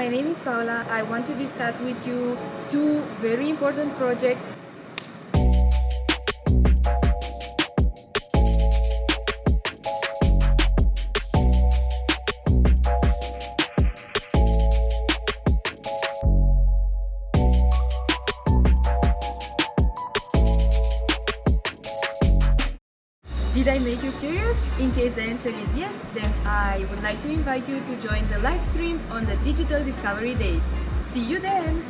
my name is Paula. I want to discuss with you two very important projects Did I make you curious? In case the answer is yes, then I would like to invite you to join the live streams on the Digital Discovery Days. See you then!